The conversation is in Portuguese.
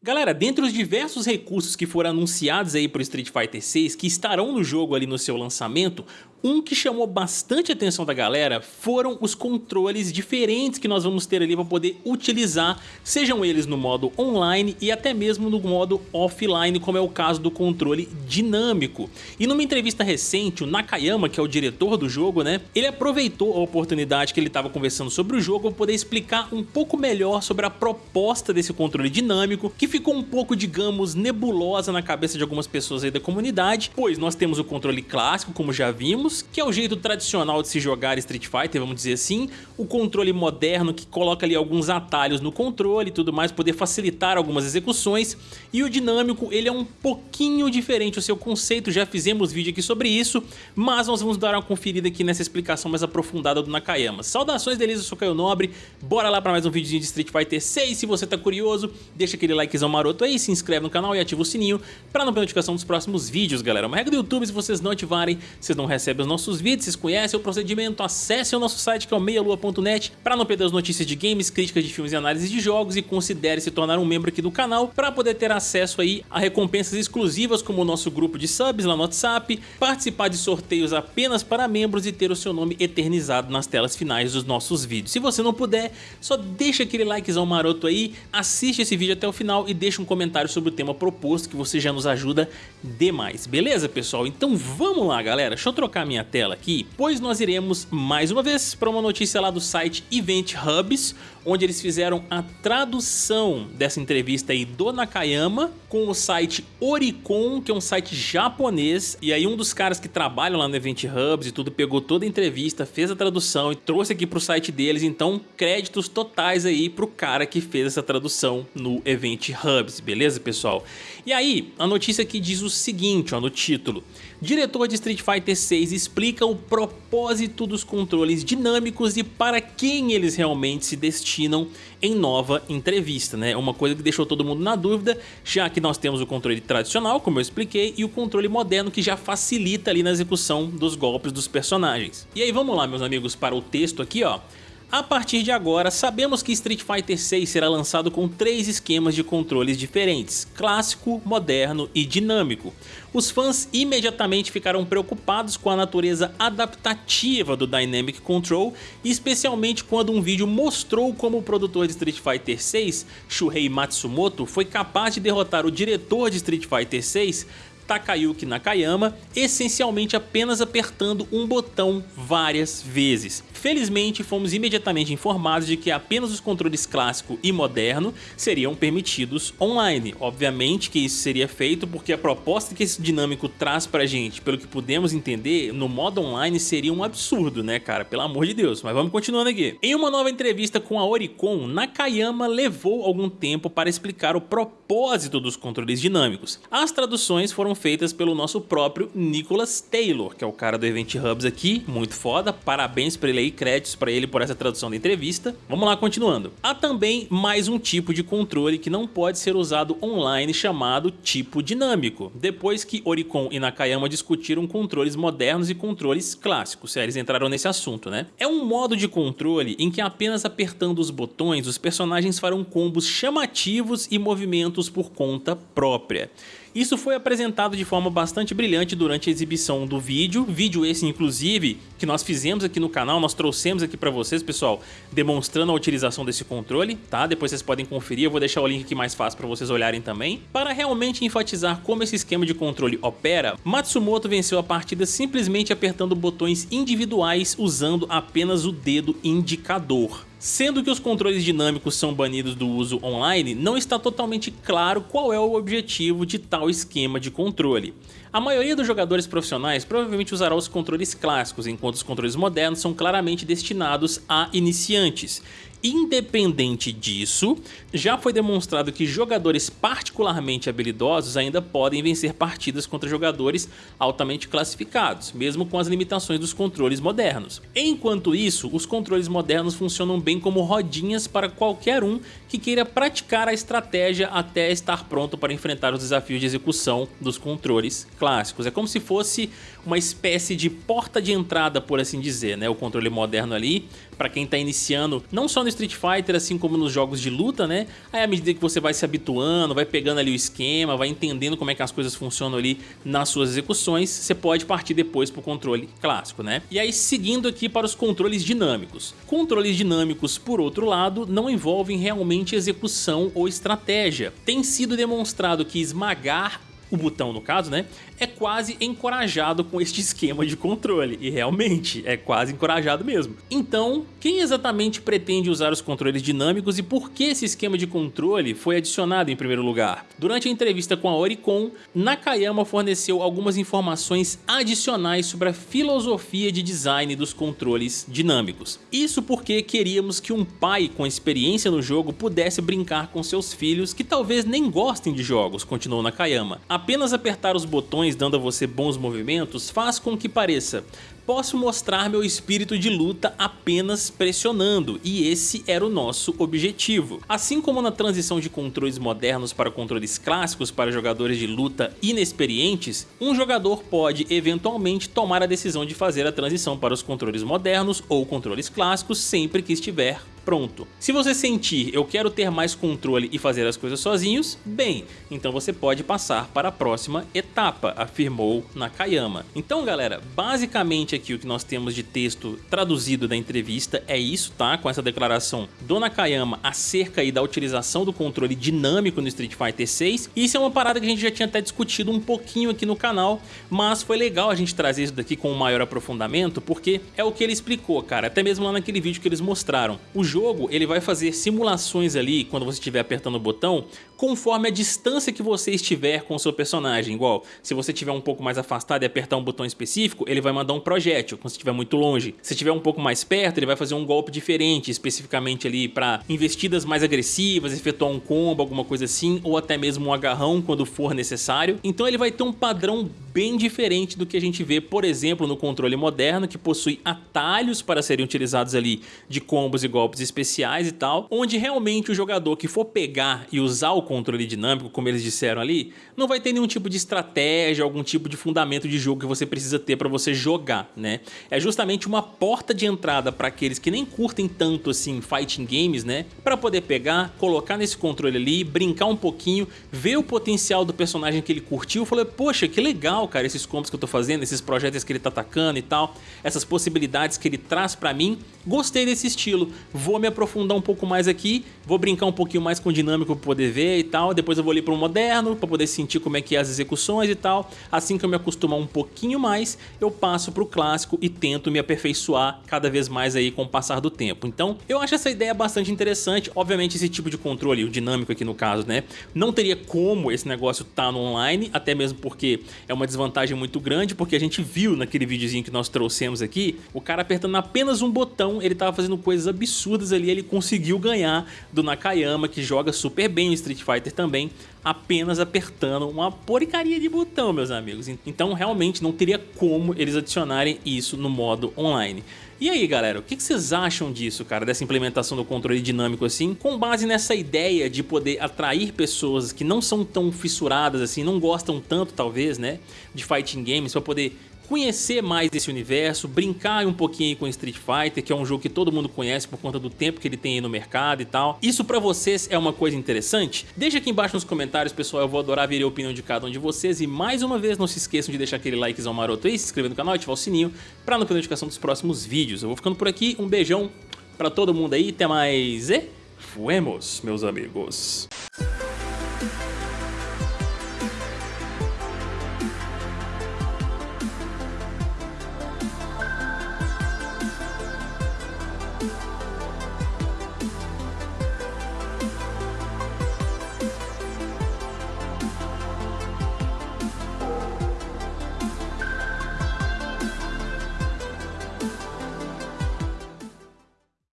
Galera, dentre os diversos recursos que foram anunciados aí para o Street Fighter 6 que estarão no jogo ali no seu lançamento, um que chamou bastante atenção da galera foram os controles diferentes que nós vamos ter ali para poder utilizar, sejam eles no modo online e até mesmo no modo offline, como é o caso do controle dinâmico. E numa entrevista recente, o Nakayama, que é o diretor do jogo, né, ele aproveitou a oportunidade que ele estava conversando sobre o jogo para poder explicar um pouco melhor sobre a proposta desse controle dinâmico, que ficou um pouco, digamos, nebulosa na cabeça de algumas pessoas aí da comunidade, pois nós temos o controle clássico, como já vimos, que é o jeito tradicional de se jogar Street Fighter, vamos dizer assim, o controle moderno que coloca ali alguns atalhos no controle e tudo mais, poder facilitar algumas execuções, e o dinâmico, ele é um pouquinho diferente. O seu conceito, já fizemos vídeo aqui sobre isso, mas nós vamos dar uma conferida aqui nessa explicação mais aprofundada do Nakayama. Saudações deles, eu sou Caio Nobre, bora lá para mais um videozinho de Street Fighter 6, se você tá curioso, deixa aquele like likezão maroto aí, se inscreve no canal e ativa o sininho para não perder notificação dos próximos vídeos, galera. Uma regra do YouTube, se vocês não ativarem, vocês não recebem os nossos vídeos, vocês conhecem o procedimento, acesse o nosso site que é o meialua.net para não perder as notícias de games, críticas de filmes e análises de jogos e considere se tornar um membro aqui do canal para poder ter acesso aí a recompensas exclusivas como o nosso grupo de subs lá no WhatsApp, participar de sorteios apenas para membros e ter o seu nome eternizado nas telas finais dos nossos vídeos. Se você não puder, só deixa aquele likezão maroto aí, assiste esse vídeo até o final e deixa um comentário sobre o tema proposto que você já nos ajuda demais, beleza pessoal? Então vamos lá galera, deixa eu trocar minha tela aqui, pois nós iremos mais uma vez para uma notícia lá do site Event Hubs, onde eles fizeram a tradução dessa entrevista aí do Nakayama com o site Oricon, que é um site japonês, e aí um dos caras que trabalham lá no Event Hubs e tudo pegou toda a entrevista, fez a tradução e trouxe aqui pro site deles, então créditos totais aí pro cara que fez essa tradução no Event Hubs, beleza pessoal? E aí, a notícia aqui diz o seguinte ó, no título, diretor de Street Fighter 6 explica o propósito dos controles dinâmicos e para quem eles realmente se destinam em nova entrevista, né? Uma coisa que deixou todo mundo na dúvida, já que nós temos o controle tradicional, como eu expliquei, e o controle moderno que já facilita ali na execução dos golpes dos personagens. E aí vamos lá meus amigos para o texto aqui ó, a partir de agora, sabemos que Street Fighter 6 será lançado com três esquemas de controles diferentes, clássico, moderno e dinâmico. Os fãs imediatamente ficaram preocupados com a natureza adaptativa do Dynamic Control, especialmente quando um vídeo mostrou como o produtor de Street Fighter 6, Shuhei Matsumoto, foi capaz de derrotar o diretor de Street Fighter 6 Takayuki Nakayama, essencialmente apenas apertando um botão várias vezes. Felizmente, fomos imediatamente informados de que apenas os controles clássico e moderno seriam permitidos online. Obviamente que isso seria feito porque a proposta que esse dinâmico traz pra gente, pelo que pudemos entender, no modo online seria um absurdo, né cara? Pelo amor de Deus, mas vamos continuando aqui. Em uma nova entrevista com a Oricon, Nakayama levou algum tempo para explicar o propósito dos controles dinâmicos. As traduções foram feitas pelo nosso próprio Nicholas Taylor, que é o cara do Event Hubs aqui, muito foda, parabéns pra ele aí, créditos pra ele por essa tradução da entrevista. Vamos lá, continuando. Há também mais um tipo de controle que não pode ser usado online chamado tipo dinâmico, depois que Oricon e Nakayama discutiram controles modernos e controles clássicos, eles entraram nesse assunto, né? É um modo de controle em que apenas apertando os botões os personagens farão combos chamativos e movimentos por conta própria. Isso foi apresentado de forma bastante brilhante durante a exibição do vídeo, vídeo esse inclusive que nós fizemos aqui no canal, nós trouxemos aqui para vocês pessoal, demonstrando a utilização desse controle, tá? Depois vocês podem conferir, eu vou deixar o link aqui mais fácil para vocês olharem também. Para realmente enfatizar como esse esquema de controle opera, Matsumoto venceu a partida simplesmente apertando botões individuais usando apenas o dedo indicador. Sendo que os controles dinâmicos são banidos do uso online, não está totalmente claro qual é o objetivo de tal esquema de controle. A maioria dos jogadores profissionais provavelmente usará os controles clássicos, enquanto os controles modernos são claramente destinados a iniciantes. Independente disso, já foi demonstrado que jogadores particularmente habilidosos ainda podem vencer partidas contra jogadores altamente classificados, mesmo com as limitações dos controles modernos. Enquanto isso, os controles modernos funcionam bem como rodinhas para qualquer um que queira praticar a estratégia até estar pronto para enfrentar os desafios de execução dos controles clássicos. É como se fosse uma espécie de porta de entrada, por assim dizer, né? o controle moderno ali, para quem está iniciando, não só no Street Fighter, assim como nos jogos de luta, né? Aí à medida que você vai se habituando, vai pegando ali o esquema, vai entendendo como é que as coisas funcionam ali nas suas execuções, você pode partir depois pro controle clássico, né? E aí seguindo aqui para os controles dinâmicos. Controles dinâmicos, por outro lado, não envolvem realmente execução ou estratégia. Tem sido demonstrado que esmagar o botão no caso, né, é quase encorajado com este esquema de controle, e realmente é quase encorajado mesmo. Então, quem exatamente pretende usar os controles dinâmicos e por que esse esquema de controle foi adicionado em primeiro lugar? Durante a entrevista com a Oricon, Nakayama forneceu algumas informações adicionais sobre a filosofia de design dos controles dinâmicos. Isso porque queríamos que um pai com experiência no jogo pudesse brincar com seus filhos que talvez nem gostem de jogos, continuou Nakayama. Apenas apertar os botões dando a você bons movimentos faz com que pareça posso mostrar meu espírito de luta apenas pressionando, e esse era o nosso objetivo. Assim como na transição de controles modernos para controles clássicos para jogadores de luta inexperientes, um jogador pode eventualmente tomar a decisão de fazer a transição para os controles modernos ou controles clássicos sempre que estiver pronto. Se você sentir eu quero ter mais controle e fazer as coisas sozinhos, bem, então você pode passar para a próxima etapa, afirmou Nakayama. Então galera, basicamente aqui o que nós temos de texto traduzido da entrevista é isso, tá? Com essa declaração do Nakayama acerca aí da utilização do controle dinâmico no Street Fighter 6. Isso é uma parada que a gente já tinha até discutido um pouquinho aqui no canal, mas foi legal a gente trazer isso daqui com um maior aprofundamento, porque é o que ele explicou, cara, até mesmo lá naquele vídeo que eles mostraram. O jogo, ele vai fazer simulações ali, quando você estiver apertando o botão, conforme a distância que você estiver com o seu personagem. Igual, se você estiver um pouco mais afastado e apertar um botão específico, ele vai mandar um projétil, quando você estiver muito longe. Se estiver um pouco mais perto, ele vai fazer um golpe diferente, especificamente ali para investidas mais agressivas, efetuar um combo, alguma coisa assim, ou até mesmo um agarrão quando for necessário. Então ele vai ter um padrão bem diferente do que a gente vê, por exemplo, no controle moderno, que possui atalhos para serem utilizados ali de combos e golpes especiais e tal, onde realmente o jogador que for pegar e usar o controle dinâmico, como eles disseram ali, não vai ter nenhum tipo de estratégia, algum tipo de fundamento de jogo que você precisa ter para você jogar, né? É justamente uma porta de entrada para aqueles que nem curtem tanto assim fighting games, né? Para poder pegar, colocar nesse controle ali, brincar um pouquinho, ver o potencial do personagem que ele curtiu, falar, poxa, que legal, cara, esses combos que eu tô fazendo, esses projetos que ele tá atacando e tal, essas possibilidades que ele traz para mim, gostei desse estilo, vou me aprofundar um pouco mais aqui, vou brincar um pouquinho mais com o dinâmico para poder ver e tal. Depois eu vou ali para o moderno para poder sentir como é que é as execuções e tal. Assim que eu me acostumar um pouquinho mais, eu passo para o clássico e tento me aperfeiçoar cada vez mais aí com o passar do tempo. Então eu acho essa ideia bastante interessante. Obviamente esse tipo de controle, o dinâmico aqui no caso, né? Não teria como esse negócio tá no online, até mesmo porque é uma desvantagem muito grande, porque a gente viu naquele videozinho que nós trouxemos aqui, o cara apertando apenas um botão, ele tava fazendo coisas absurdas ali, ele conseguiu ganhar do Nakayama, que joga super bem o Street Fighter também, apenas apertando uma porcaria de botão, meus amigos. Então realmente não teria como eles adicionarem isso no modo online. E aí galera, o que vocês acham disso, cara, dessa implementação do controle dinâmico assim, com base nessa ideia de poder atrair pessoas que não são tão fissuradas assim, não gostam tanto talvez, né, de fighting games, para poder conhecer mais desse universo, brincar um pouquinho com Street Fighter, que é um jogo que todo mundo conhece por conta do tempo que ele tem aí no mercado e tal. Isso pra vocês é uma coisa interessante? Deixa aqui embaixo nos comentários, pessoal, eu vou adorar ver a opinião de cada um de vocês. E mais uma vez, não se esqueçam de deixar aquele likezão maroto aí, se inscrever no canal e ativar o sininho pra não perder a notificação dos próximos vídeos. Eu vou ficando por aqui, um beijão pra todo mundo aí, até mais e fuemos, meus amigos.